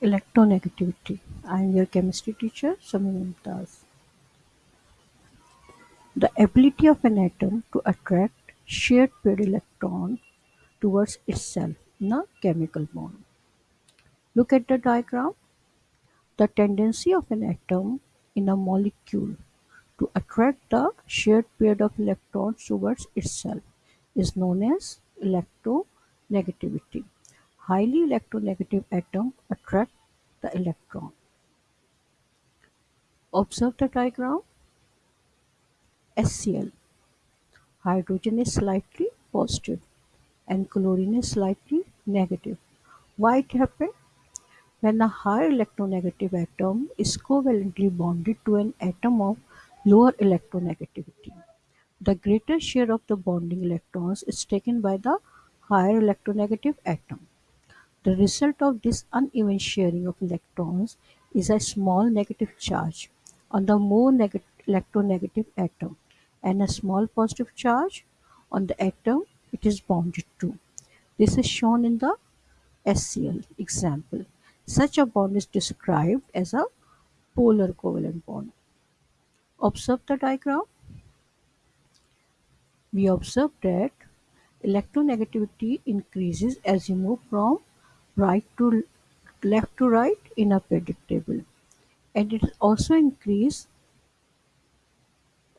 Electronegativity. I am your chemistry teacher, Sami Mumtaz. The ability of an atom to attract shared pair electrons towards itself in a chemical bond. Look at the diagram. The tendency of an atom in a molecule to attract the shared pair of electrons towards itself is known as electronegativity. Highly electronegative atom attract the electron. Observe the diagram. HCl. Hydrogen is slightly positive and chlorine is slightly negative. Why it happened? When a higher electronegative atom is covalently bonded to an atom of lower electronegativity, the greater share of the bonding electrons is taken by the higher electronegative atom. The result of this uneven sharing of electrons is a small negative charge on the more electronegative atom and a small positive charge on the atom it is bonded to. This is shown in the HCl example. Such a bond is described as a polar covalent bond. Observe the diagram. We observe that electronegativity increases as you move from right to left to right in a periodic table and it also increases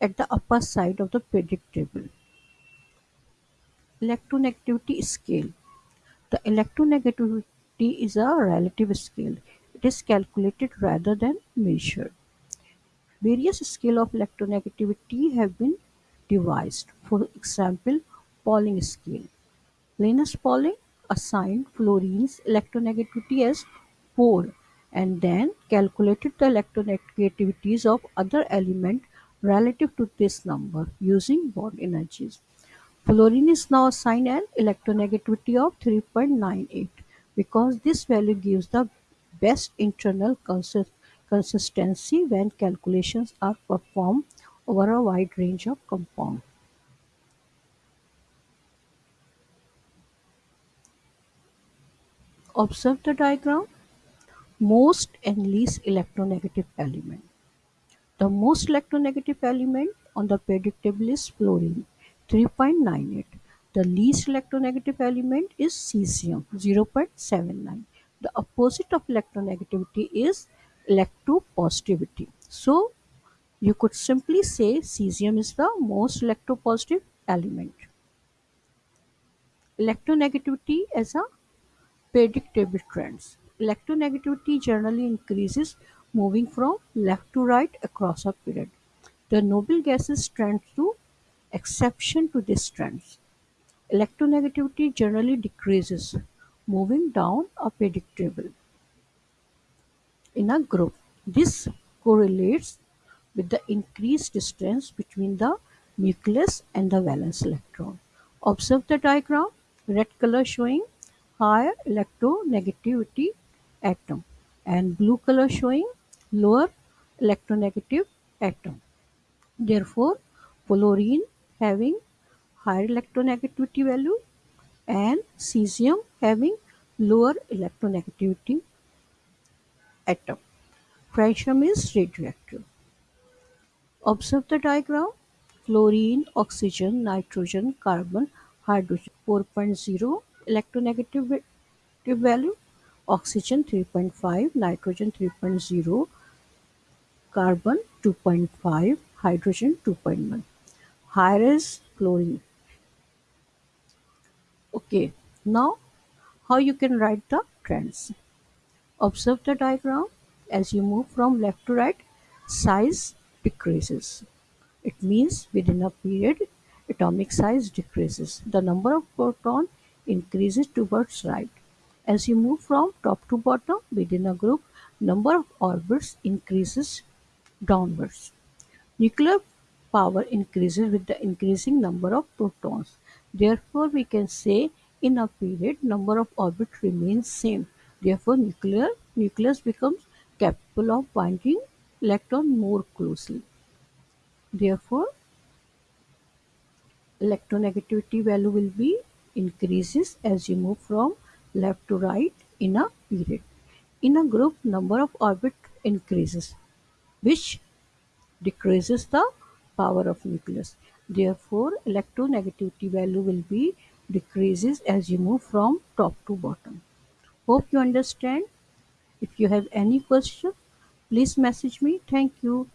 at the upper side of the periodic table. Electronegativity scale. The electronegativity is a relative scale. It is calculated rather than measured. Various scale of electronegativity have been devised. For example, Pauling scale. Linus Pauling assigned fluorine's electronegativity as 4 and then calculated the electronegativities of other elements relative to this number using bond energies. Fluorine is now assigned an electronegativity of 3.98 because this value gives the best internal consistency when calculations are performed over a wide range of compounds. Observe the diagram. Most and least electronegative element. The most electronegative element on the periodic table is fluorine, 3.98. The least electronegative element is cesium, 0.79. The opposite of electronegativity is electropositivity. So, you could simply say cesium is the most electropositive element. Electronegativity as a periodic table trends. Electronegativity generally increases moving from left to right across a period. The noble gases trend to exception to this trend. Electronegativity generally decreases moving down a periodic table in a group. This correlates with the increased distance between the nucleus and the valence electron. Observe the diagram, red color showing higher electronegativity atom and blue color showing lower electronegative atom. Therefore, fluorine having higher electronegativity value and cesium having lower electronegativity atom. Francium is radioactive. Observe the diagram. Fluorine, oxygen, nitrogen, carbon, hydrogen 4.0 electronegative value, oxygen 3.5, nitrogen 3.0, carbon 2.5, hydrogen 2.1. Higher is chlorine. Okay, now how you can write the trends. Observe the diagram. As you move from left to right, size decreases. It means within a period, atomic size decreases. The number of protons increases towards right. As you move from top to bottom within a group, number of orbits increases downwards. Nuclear power increases with the increasing number of protons. Therefore, we can say in a period number of orbits remains same. Therefore, nuclear nucleus becomes capable of binding electron more closely. Therefore, electronegativity value will be increases as you move from left to right in a period. In a group, number of orbit increases, which decreases the power of nucleus. Therefore, electronegativity value will be decreases as you move from top to bottom. Hope you understand. If you have any question, please message me. Thank you.